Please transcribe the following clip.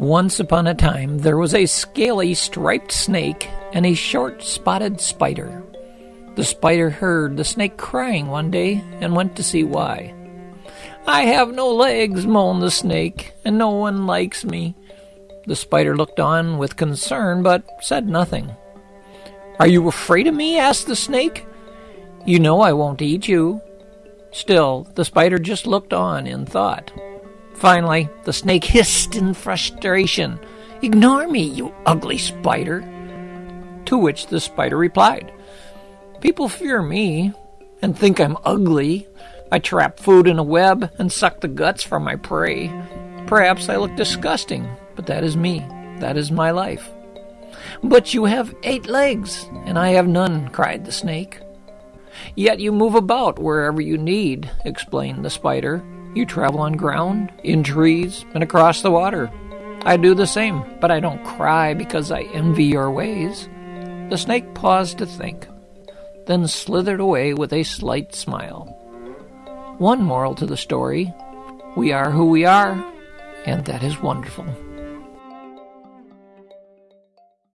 Once upon a time, there was a scaly striped snake and a short spotted spider. The spider heard the snake crying one day and went to see why. I have no legs, moaned the snake, and no one likes me. The spider looked on with concern but said nothing. Are you afraid of me? asked the snake. You know I won't eat you. Still, the spider just looked on in thought. Finally, the snake hissed in frustration, Ignore me, you ugly spider. To which the spider replied, People fear me and think I'm ugly. I trap food in a web and suck the guts from my prey. Perhaps I look disgusting, but that is me. That is my life. But you have eight legs, and I have none, cried the snake. Yet you move about wherever you need, explained the spider. You travel on ground, in trees, and across the water. I do the same, but I don't cry because I envy your ways. The snake paused to think, then slithered away with a slight smile. One moral to the story we are who we are, and that is wonderful.